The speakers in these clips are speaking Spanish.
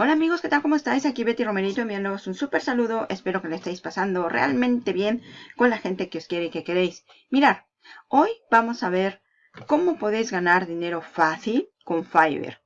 Hola amigos, ¿qué tal? ¿Cómo estáis? Aquí Betty Romerito enviándoos un súper saludo. Espero que lo estéis pasando realmente bien con la gente que os quiere y que queréis. Mirad, hoy vamos a ver cómo podéis ganar dinero fácil con Fiverr.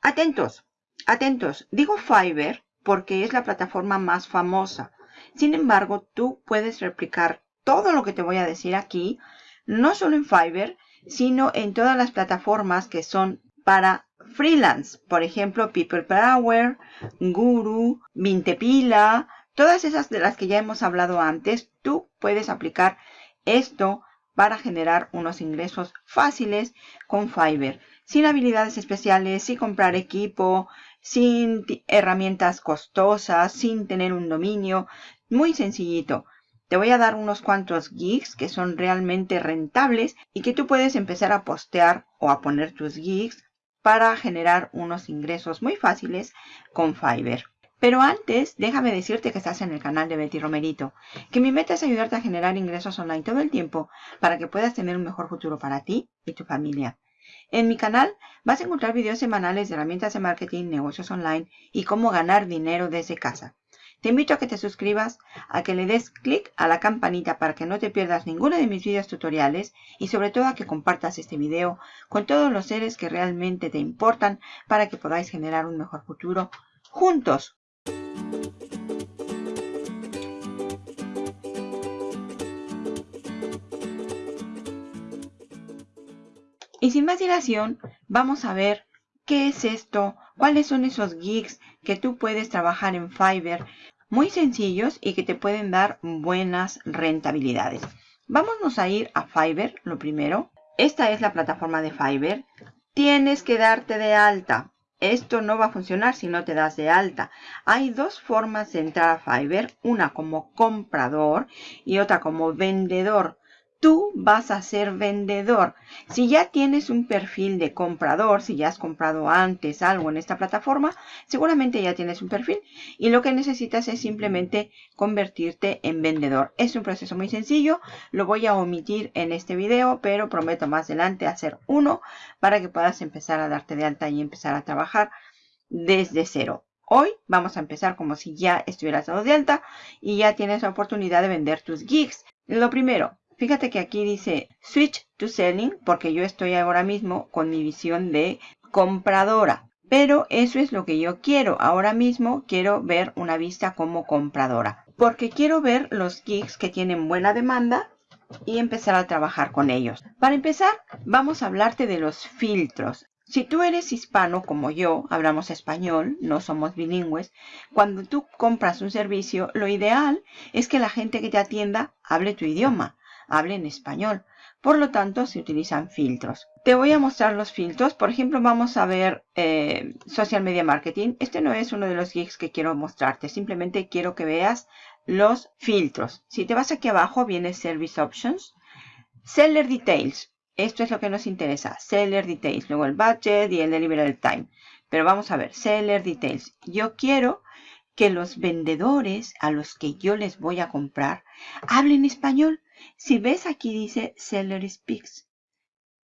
Atentos, atentos. Digo Fiverr porque es la plataforma más famosa. Sin embargo, tú puedes replicar todo lo que te voy a decir aquí, no solo en Fiverr, sino en todas las plataformas que son para freelance. Por ejemplo, People Power, Guru, Mintepila, todas esas de las que ya hemos hablado antes, tú puedes aplicar esto para generar unos ingresos fáciles con Fiverr. Sin habilidades especiales, sin comprar equipo, sin herramientas costosas, sin tener un dominio. Muy sencillito. Te voy a dar unos cuantos gigs que son realmente rentables y que tú puedes empezar a postear o a poner tus gigs para generar unos ingresos muy fáciles con Fiverr. Pero antes, déjame decirte que estás en el canal de Betty Romerito, que mi meta es ayudarte a generar ingresos online todo el tiempo para que puedas tener un mejor futuro para ti y tu familia. En mi canal vas a encontrar videos semanales de herramientas de marketing, negocios online y cómo ganar dinero desde casa. Te invito a que te suscribas, a que le des clic a la campanita para que no te pierdas ninguno de mis videos tutoriales y sobre todo a que compartas este video con todos los seres que realmente te importan para que podáis generar un mejor futuro juntos. Y sin más dilación, vamos a ver qué es esto, cuáles son esos gigs que tú puedes trabajar en Fiverr muy sencillos y que te pueden dar buenas rentabilidades. Vámonos a ir a Fiverr, lo primero. Esta es la plataforma de Fiverr. Tienes que darte de alta. Esto no va a funcionar si no te das de alta. Hay dos formas de entrar a Fiverr, una como comprador y otra como vendedor tú vas a ser vendedor. Si ya tienes un perfil de comprador, si ya has comprado antes algo en esta plataforma, seguramente ya tienes un perfil y lo que necesitas es simplemente convertirte en vendedor. Es un proceso muy sencillo, lo voy a omitir en este video, pero prometo más adelante hacer uno para que puedas empezar a darte de alta y empezar a trabajar desde cero. Hoy vamos a empezar como si ya estuvieras dado de alta y ya tienes la oportunidad de vender tus gigs. Lo primero, Fíjate que aquí dice Switch to Selling porque yo estoy ahora mismo con mi visión de compradora. Pero eso es lo que yo quiero. Ahora mismo quiero ver una vista como compradora. Porque quiero ver los gigs que tienen buena demanda y empezar a trabajar con ellos. Para empezar, vamos a hablarte de los filtros. Si tú eres hispano como yo, hablamos español, no somos bilingües, cuando tú compras un servicio, lo ideal es que la gente que te atienda hable tu idioma hable en español. Por lo tanto, se utilizan filtros. Te voy a mostrar los filtros. Por ejemplo, vamos a ver eh, Social Media Marketing. Este no es uno de los gigs que quiero mostrarte. Simplemente quiero que veas los filtros. Si te vas aquí abajo, viene Service Options. Seller Details. Esto es lo que nos interesa. Seller Details. Luego el Budget y el Delivery Time. Pero vamos a ver. Seller Details. Yo quiero que los vendedores a los que yo les voy a comprar hablen español. Si ves aquí dice Seller Speaks,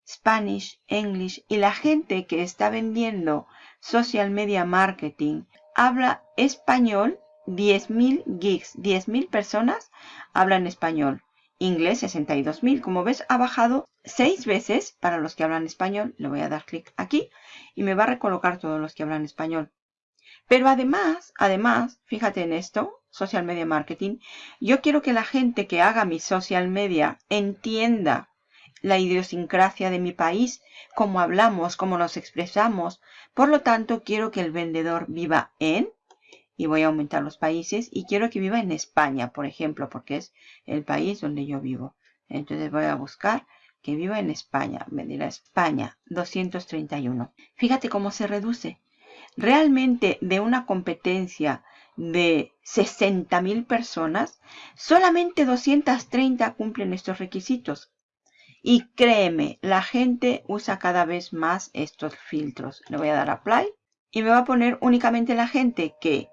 Spanish, English y la gente que está vendiendo social media marketing habla español, 10.000 gigs, 10.000 personas hablan español. Inglés 62.000, como ves ha bajado 6 veces para los que hablan español. Le voy a dar clic aquí y me va a recolocar todos los que hablan español. Pero además, además, fíjate en esto, social media marketing, yo quiero que la gente que haga mi social media entienda la idiosincrasia de mi país, cómo hablamos, cómo nos expresamos. Por lo tanto, quiero que el vendedor viva en, y voy a aumentar los países, y quiero que viva en España, por ejemplo, porque es el país donde yo vivo. Entonces voy a buscar que viva en España. Me dirá España, 231. Fíjate cómo se reduce realmente de una competencia de 60.000 personas, solamente 230 cumplen estos requisitos. Y créeme, la gente usa cada vez más estos filtros. Le voy a dar Apply y me va a poner únicamente la gente que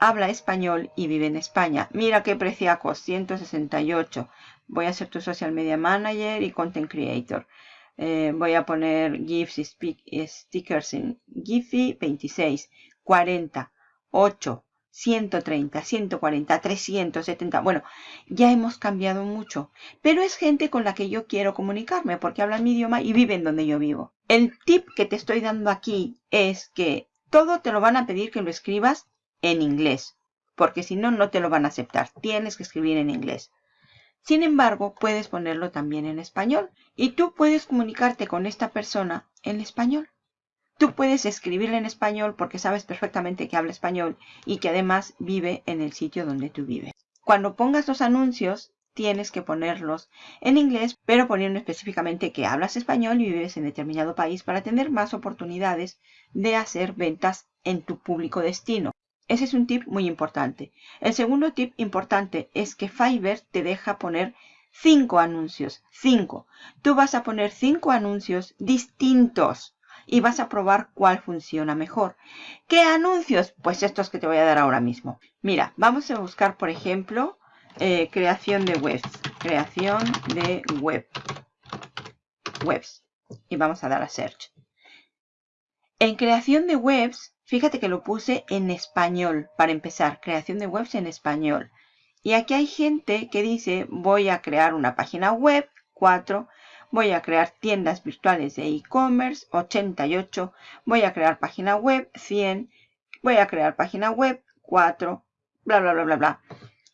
habla español y vive en España. Mira qué preciaco, 168. Voy a ser tu social media manager y content creator. Eh, voy a poner GIFs y stickers en Giphy 26. 40, 8, 130, 140, 370. Bueno, ya hemos cambiado mucho. Pero es gente con la que yo quiero comunicarme porque hablan mi idioma y viven donde yo vivo. El tip que te estoy dando aquí es que todo te lo van a pedir que lo escribas en inglés. Porque si no, no te lo van a aceptar. Tienes que escribir en inglés. Sin embargo, puedes ponerlo también en español. Y tú puedes comunicarte con esta persona en español. Tú puedes escribirle en español porque sabes perfectamente que habla español y que además vive en el sitio donde tú vives. Cuando pongas los anuncios, tienes que ponerlos en inglés, pero poniendo específicamente que hablas español y vives en determinado país para tener más oportunidades de hacer ventas en tu público destino. Ese es un tip muy importante. El segundo tip importante es que Fiverr te deja poner cinco anuncios. Cinco. Tú vas a poner cinco anuncios distintos y vas a probar cuál funciona mejor. ¿Qué anuncios? Pues estos que te voy a dar ahora mismo. Mira, vamos a buscar, por ejemplo, eh, creación de webs. Creación de web. Webs. Y vamos a dar a search. En creación de webs, fíjate que lo puse en español. Para empezar, creación de webs en español. Y aquí hay gente que dice, voy a crear una página web, 4, voy a crear tiendas virtuales de e-commerce, 88, voy a crear página web, 100, voy a crear página web, 4, bla, bla, bla, bla, bla.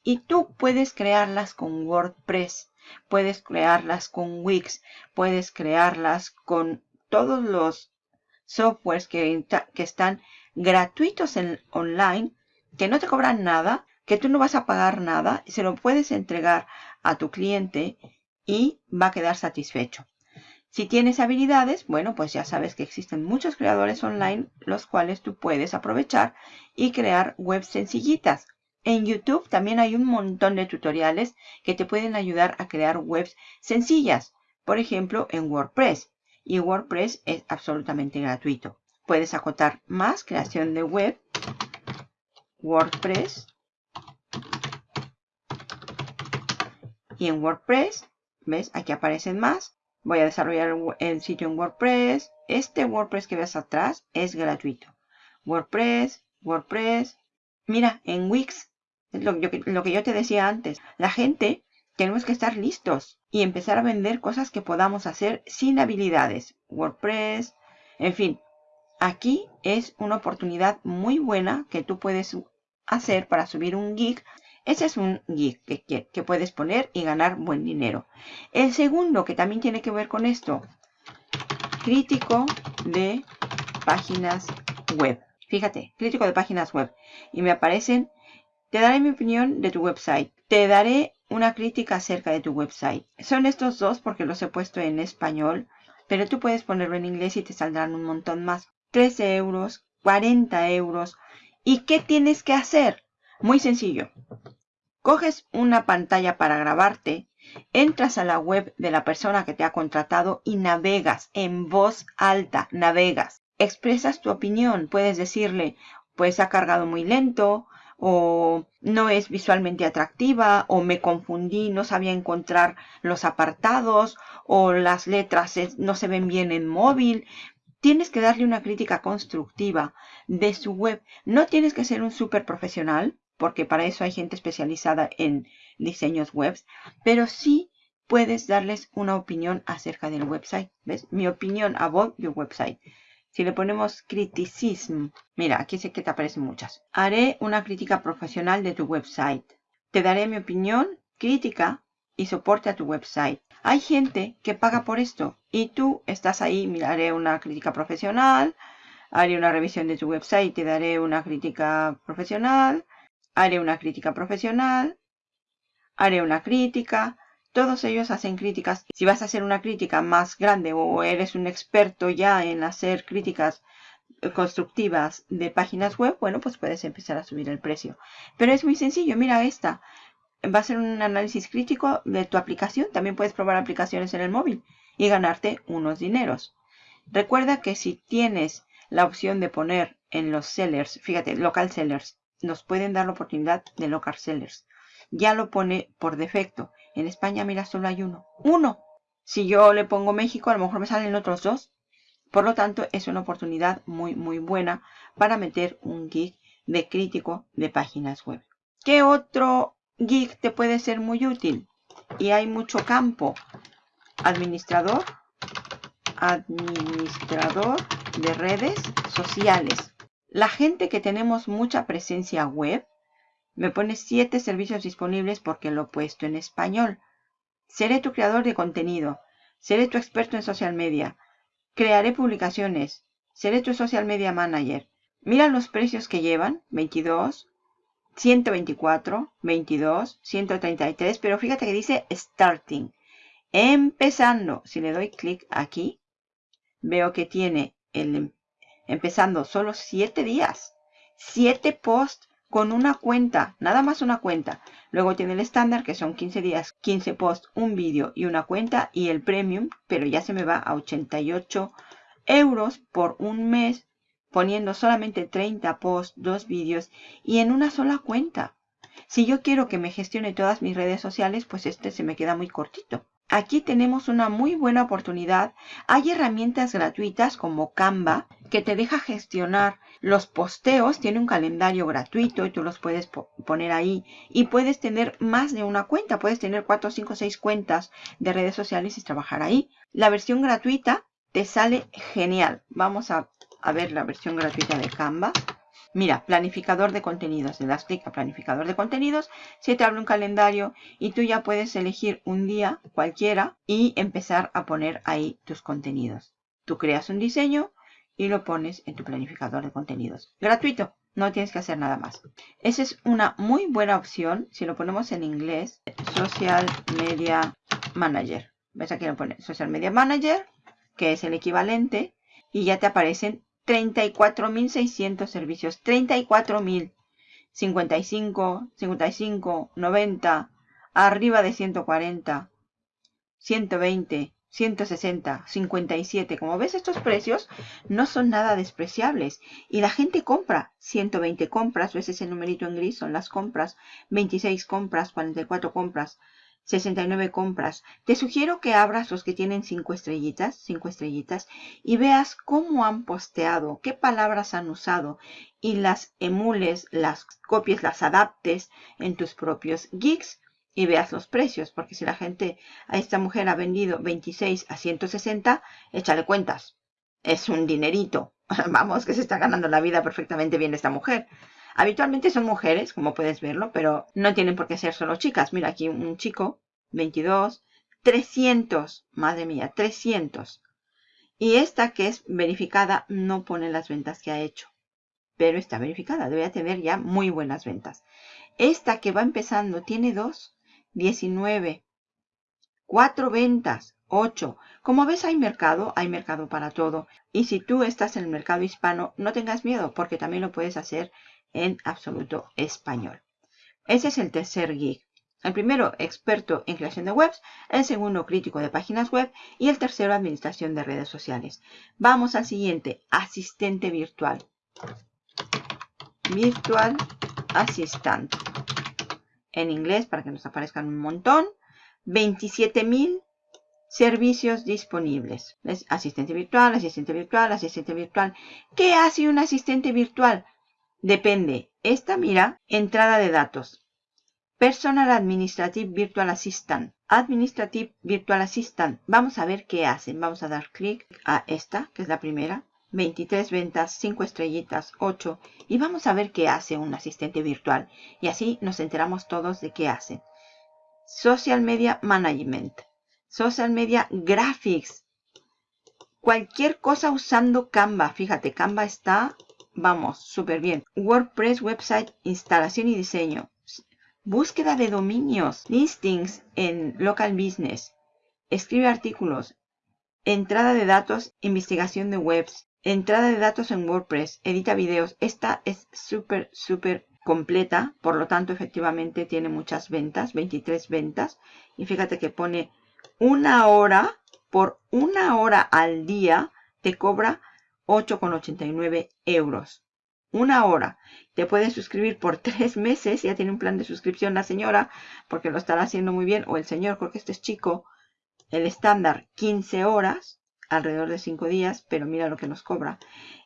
Y tú puedes crearlas con WordPress, puedes crearlas con Wix, puedes crearlas con todos los softwares que, que están gratuitos en online, que no te cobran nada, que tú no vas a pagar nada, se lo puedes entregar a tu cliente y va a quedar satisfecho. Si tienes habilidades, bueno, pues ya sabes que existen muchos creadores online los cuales tú puedes aprovechar y crear webs sencillitas. En YouTube también hay un montón de tutoriales que te pueden ayudar a crear webs sencillas. Por ejemplo, en WordPress. Y WordPress es absolutamente gratuito. Puedes acotar más creación de web. WordPress. Y en WordPress ¿Ves? Aquí aparecen más. Voy a desarrollar el sitio en WordPress. Este WordPress que ves atrás es gratuito. WordPress, WordPress. Mira, en Wix, lo, lo que yo te decía antes, la gente tenemos que estar listos y empezar a vender cosas que podamos hacer sin habilidades. WordPress, en fin. Aquí es una oportunidad muy buena que tú puedes hacer para subir un geek ese es un gig que, puedes poner y ganar buen dinero. El segundo, que también tiene que ver con esto, crítico de páginas web. Fíjate, crítico de páginas web. Y me aparecen, te daré mi opinión de tu website. Te daré una crítica acerca de tu website. Son estos dos porque los he puesto en español, pero tú puedes ponerlo en inglés y te saldrán un montón más. 13 euros, 40 euros. ¿Y qué tienes que hacer? Muy sencillo. Coges una pantalla para grabarte, entras a la web de la persona que te ha contratado y navegas en voz alta, navegas. Expresas tu opinión, puedes decirle, pues ha cargado muy lento, o no es visualmente atractiva, o me confundí, no sabía encontrar los apartados, o las letras no se ven bien en móvil. Tienes que darle una crítica constructiva de su web. No tienes que ser un súper profesional, porque para eso hay gente especializada en diseños web, pero sí puedes darles una opinión acerca del website. ¿Ves? Mi opinión about your website. Si le ponemos criticism, mira, aquí sé que te aparecen muchas. Haré una crítica profesional de tu website. Te daré mi opinión, crítica y soporte a tu website. Hay gente que paga por esto y tú estás ahí, miraré una crítica profesional, haré una revisión de tu website, te daré una crítica profesional, haré una crítica profesional, haré una crítica. Todos ellos hacen críticas. Si vas a hacer una crítica más grande o eres un experto ya en hacer críticas eh, constructivas de páginas web, bueno, pues puedes empezar a subir el precio. Pero es muy sencillo. Mira esta. Va a ser un análisis crítico de tu aplicación. También puedes probar aplicaciones en el móvil y ganarte unos dineros. Recuerda que si tienes la opción de poner en los sellers, fíjate, local sellers, nos pueden dar la oportunidad de local sellers. Ya lo pone por defecto. En España, mira, solo hay uno. ¡Uno! Si yo le pongo México, a lo mejor me salen otros dos. Por lo tanto, es una oportunidad muy, muy buena para meter un gig de crítico de páginas web. ¿Qué otro gig te puede ser muy útil? Y hay mucho campo. Administrador. Administrador de redes sociales. La gente que tenemos mucha presencia web, me pone 7 servicios disponibles porque lo he puesto en español. Seré tu creador de contenido. Seré tu experto en social media. Crearé publicaciones. Seré tu social media manager. Mira los precios que llevan. 22, 124, 22, 133. Pero fíjate que dice starting. Empezando. Si le doy clic aquí, veo que tiene el empezando solo 7 días. 7 posts con una cuenta, nada más una cuenta. Luego tiene el estándar que son 15 días, 15 posts, un vídeo y una cuenta y el premium, pero ya se me va a 88 euros por un mes poniendo solamente 30 posts, dos vídeos y en una sola cuenta. Si yo quiero que me gestione todas mis redes sociales, pues este se me queda muy cortito. Aquí tenemos una muy buena oportunidad. Hay herramientas gratuitas como Canva que te deja gestionar los posteos. Tiene un calendario gratuito y tú los puedes poner ahí. Y puedes tener más de una cuenta. Puedes tener 4, 5, 6 cuentas de redes sociales y trabajar ahí. La versión gratuita te sale genial. Vamos a, a ver la versión gratuita de Canva. Mira, planificador de contenidos. Le das clic a planificador de contenidos, se te abre un calendario y tú ya puedes elegir un día cualquiera y empezar a poner ahí tus contenidos. Tú creas un diseño y lo pones en tu planificador de contenidos. Gratuito, no tienes que hacer nada más. Esa es una muy buena opción. Si lo ponemos en inglés, Social Media Manager. ¿Ves aquí lo pone Social Media Manager, que es el equivalente, y ya te aparecen 34.600 servicios. 34.000. 55, 55, 90, arriba de 140, 120, 160, 57. Como ves, estos precios no son nada despreciables. Y la gente compra. 120 compras, ves ese numerito en gris, son las compras. 26 compras, 44 compras. 69 compras. Te sugiero que abras los que tienen 5 estrellitas, 5 estrellitas, y veas cómo han posteado, qué palabras han usado, y las emules, las copies, las adaptes en tus propios gigs y veas los precios, porque si la gente a esta mujer ha vendido 26 a 160, échale cuentas. Es un dinerito. Vamos, que se está ganando la vida perfectamente bien esta mujer. Habitualmente son mujeres, como puedes verlo, pero no tienen por qué ser solo chicas. Mira aquí un chico, 22, 300, madre mía, 300. Y esta que es verificada no pone las ventas que ha hecho, pero está verificada, debe tener ya muy buenas ventas. Esta que va empezando tiene 2, 19, 4 ventas, 8. Como ves hay mercado, hay mercado para todo. Y si tú estás en el mercado hispano, no tengas miedo porque también lo puedes hacer en absoluto español. Ese es el tercer gig. El primero, experto en creación de webs. El segundo, crítico de páginas web. Y el tercero, administración de redes sociales. Vamos al siguiente, asistente virtual. Virtual Assistant. En inglés, para que nos aparezcan un montón. 27.000 servicios disponibles. Asistente virtual, asistente virtual, asistente virtual. ¿Qué hace un asistente virtual? Depende. Esta mira, entrada de datos. Personal Administrative Virtual Assistant. Administrative Virtual Assistant. Vamos a ver qué hacen. Vamos a dar clic a esta, que es la primera. 23 ventas, 5 estrellitas, 8. Y vamos a ver qué hace un asistente virtual. Y así nos enteramos todos de qué hacen. Social Media Management. Social Media Graphics. Cualquier cosa usando Canva. Fíjate, Canva está Vamos, súper bien. WordPress Website, instalación y diseño. Búsqueda de dominios, listings en local business. Escribe artículos. Entrada de datos, investigación de webs. Entrada de datos en WordPress. Edita videos. Esta es súper, súper completa. Por lo tanto, efectivamente tiene muchas ventas. 23 ventas. Y fíjate que pone una hora. Por una hora al día te cobra 8,89 euros. Una hora. Te puedes suscribir por tres meses. Ya tiene un plan de suscripción la señora, porque lo estará haciendo muy bien. O el señor, porque este es chico. El estándar, 15 horas. alrededor de 5 días, pero mira lo que nos cobra.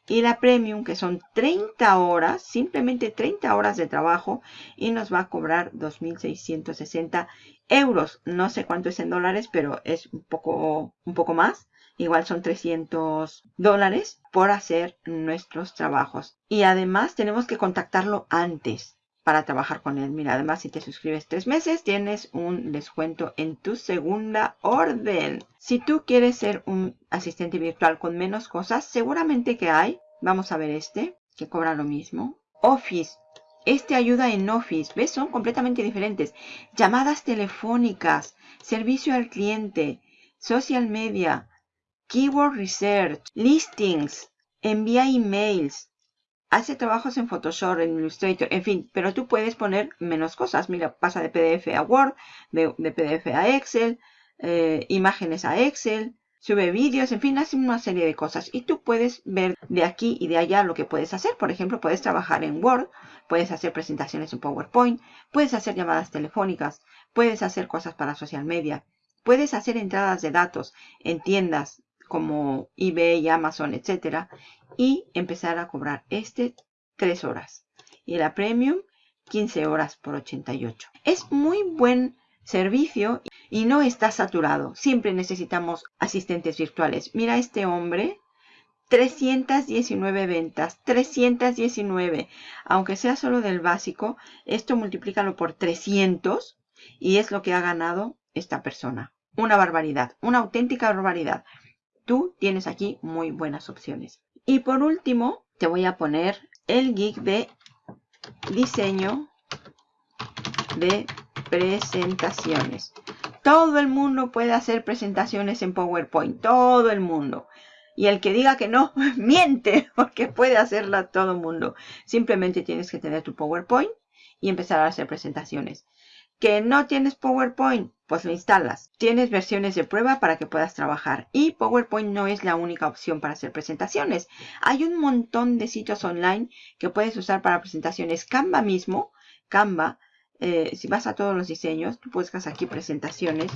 Y la Premium, que son 30 horas, simplemente 30 horas de trabajo, y nos va a cobrar 2.660 euros. No sé cuánto es en dólares, pero es un poco, un poco más. Igual son 300 dólares por hacer nuestros trabajos. Y además tenemos que contactarlo antes para trabajar con él. Mira, además si te suscribes tres meses tienes un descuento en tu segunda orden. Si tú quieres ser un asistente virtual con menos cosas, seguramente que hay. Vamos a ver este, que cobra lo mismo. Office. Este ayuda en Office. ¿Ves? Son completamente diferentes. Llamadas telefónicas, servicio al cliente, social media, keyword research, listings, envía emails, hace trabajos en Photoshop, en Illustrator, en fin, pero tú puedes poner menos cosas. Mira, pasa de PDF a Word, de, PDF a Excel, eh, imágenes a Excel, sube vídeos, en fin, hace una serie de cosas. Y tú puedes ver de aquí y de allá lo que puedes hacer. Por ejemplo, puedes trabajar en Word, puedes hacer presentaciones en PowerPoint, puedes hacer llamadas telefónicas, puedes hacer cosas para social media, puedes hacer entradas de datos en tiendas como eBay, Amazon, etcétera, y empezar a cobrar este 3 horas y la Premium 15 horas por 88. Es muy buen servicio y no está saturado. Siempre necesitamos asistentes virtuales. Mira este hombre, 319 ventas, 319. Aunque sea solo del básico, esto multiplícalo por 300 y es lo que ha ganado esta persona. Una barbaridad, una auténtica barbaridad. Tú tienes aquí muy buenas opciones. Y por último, te voy a poner el geek de diseño de presentaciones. Todo el mundo puede hacer presentaciones en PowerPoint. Todo el mundo. Y el que diga que no, miente, porque puede hacerla todo el mundo. Simplemente tienes que tener tu PowerPoint y empezar a hacer presentaciones. ¿Que no tienes PowerPoint? Pues lo instalas. Tienes versiones de prueba para que puedas trabajar. Y PowerPoint no es la única opción para hacer presentaciones. Hay un montón de sitios online que puedes usar para presentaciones. Canva mismo, Canva, eh, si vas a todos los diseños, tú buscas aquí presentaciones.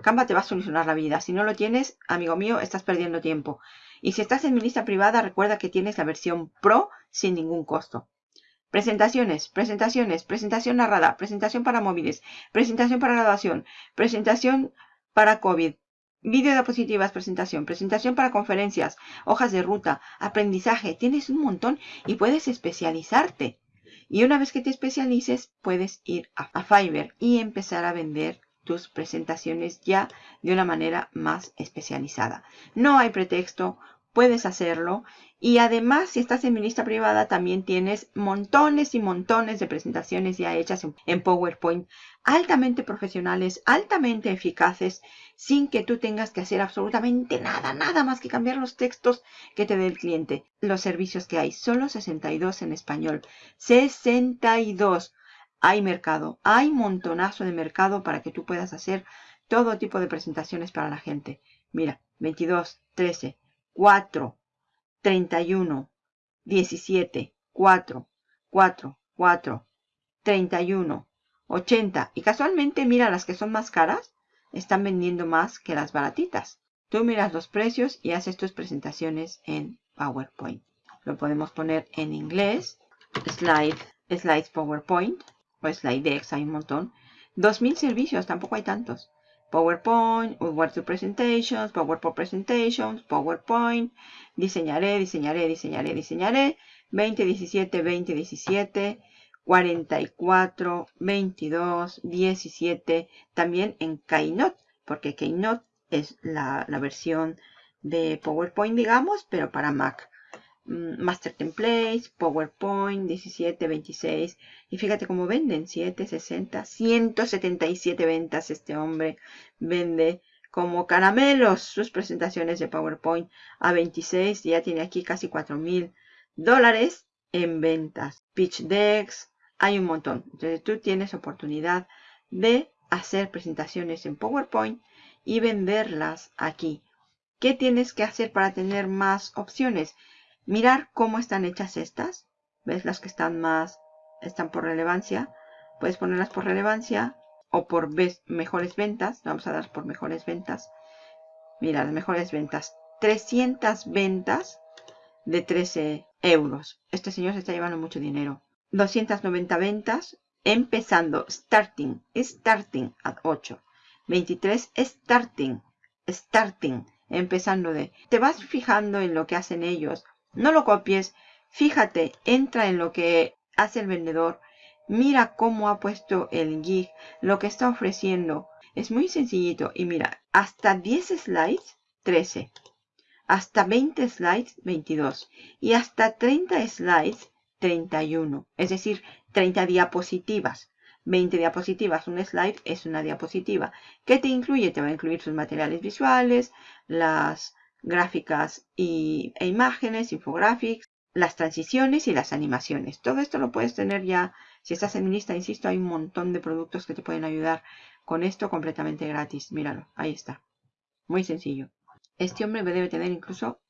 Canva te va a solucionar la vida. Si no lo tienes, amigo mío, estás perdiendo tiempo. Y si estás en mi lista privada, recuerda que tienes la versión Pro sin ningún costo. Presentaciones, presentaciones, presentación narrada, presentación para móviles, presentación para graduación, presentación para COVID, vídeo de diapositivas, presentación, presentación para conferencias, hojas de ruta, aprendizaje. Tienes un montón y puedes especializarte. Y una vez que te especialices, puedes ir a, a Fiverr y empezar a vender tus presentaciones ya de una manera más especializada. No hay pretexto, puedes hacerlo. Y además, si estás en mi lista privada, también tienes montones y montones de presentaciones ya hechas en, PowerPoint, altamente profesionales, altamente eficaces, sin que tú tengas que hacer absolutamente nada, nada más que cambiar los textos que te dé el cliente. Los servicios que hay, solo 62 en español. 62. Hay mercado, hay montonazo de mercado para que tú puedas hacer todo tipo de presentaciones para la gente. Mira, 22, 13, 4, 31, 17, 4, 4, 4, 31, 80. Y casualmente, mira, las que son más caras están vendiendo más que las baratitas. Tú miras los precios y haces tus presentaciones en PowerPoint. Lo podemos poner en inglés. Slide, Slides PowerPoint o SlideX, hay un montón. 2000 servicios, tampoco hay tantos. PowerPoint, to Presentations, PowerPoint Presentations, PowerPoint, diseñaré, diseñaré, diseñaré, diseñaré, 2017, 2017, 44, 22, 17, también en Keynote, porque Keynote es la versión de PowerPoint, digamos, pero para Mac. Mm, Master Templates, PowerPoint, 17, 26. Y fíjate cómo venden, 7, 60, 177 ventas este hombre. Vende como caramelos sus presentaciones de PowerPoint a 26. Ya tiene aquí casi 4 mil dólares en ventas. Pitch decks, hay un montón. Entonces tú tienes oportunidad de hacer presentaciones en PowerPoint y venderlas aquí. ¿Qué tienes que hacer para tener más opciones? Mirar cómo están hechas estas. ¿Ves? Las que están más, están por relevancia. Puedes ponerlas por relevancia o por mejores ventas. Vamos a dar por mejores ventas. Mira, las mejores ventas. 300 ventas de 13 euros. Este señor se está llevando mucho dinero. 290 ventas empezando. Starting. Starting at 8. 23 starting. Starting. Empezando de. Te vas fijando en lo que hacen ellos. No lo copies. Fíjate. Entra en lo que hace el vendedor. Mira cómo ha puesto el gig. Lo que está ofreciendo. Es muy sencillito. Y mira. Hasta 10 slides. 13 hasta 20 slides 22 y hasta 30 slides 31, es decir, 30 diapositivas. 20 diapositivas, un slide es una diapositiva. ¿Qué te incluye? Te va a incluir sus materiales visuales, las gráficas y, e imágenes, infographics, las transiciones y las animaciones. Todo esto lo puedes tener ya, si estás en mi insisto, hay un montón de productos que te pueden ayudar con esto completamente gratis. Míralo, ahí está. Muy sencillo. Este hombre debe tener incluso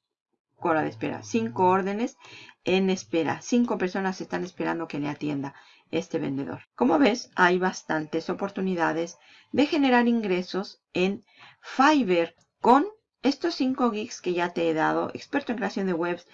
cola de espera. Cinco órdenes en espera. Cinco personas están esperando que le atienda este vendedor. Como ves, hay bastantes oportunidades de generar ingresos en Fiverr con estos 5 gigs que ya te he dado. Experto en creación de webs,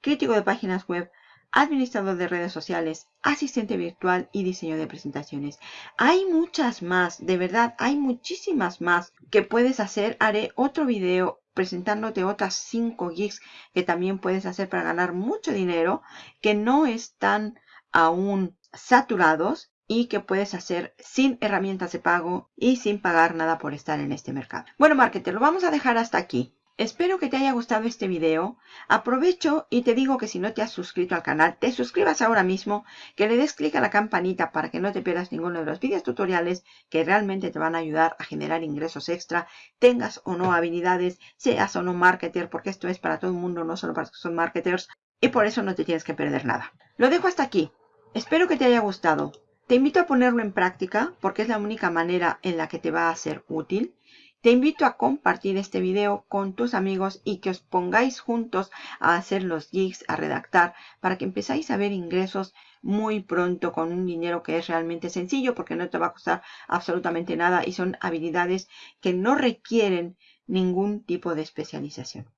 crítico de páginas web, administrador de redes sociales, asistente virtual y diseño de presentaciones. Hay muchas más, de verdad, hay muchísimas más que puedes hacer. Haré otro video presentándote otras 5 gigs que también puedes hacer para ganar mucho dinero, que no están aún saturados y que puedes hacer sin herramientas de pago y sin pagar nada por estar en este mercado. Bueno, marketer, lo vamos a dejar hasta aquí. Espero que te haya gustado este video. Aprovecho y te digo que si no te has suscrito al canal, te suscribas ahora mismo, que le des clic a la campanita para que no te pierdas ninguno de los vídeos tutoriales que realmente te van a ayudar a generar ingresos extra, tengas o no habilidades, seas o no marketer, porque esto es para todo el mundo, no solo para los que son marketers, y por eso no te tienes que perder nada. Lo dejo hasta aquí. Espero que te haya gustado. Te invito a ponerlo en práctica porque es la única manera en la que te va a ser útil. Te invito a compartir este video con tus amigos y que os pongáis juntos a hacer los gigs, a redactar, para que empezáis a ver ingresos muy pronto con un dinero que es realmente sencillo porque no te va a costar absolutamente nada y son habilidades que no requieren ningún tipo de especialización.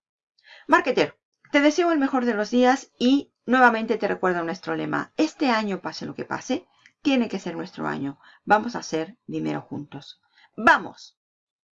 Marketer, te deseo el mejor de los días y nuevamente te recuerdo nuestro lema. Este año, pase lo que pase, tiene que ser nuestro año. Vamos a hacer dinero juntos. ¡Vamos!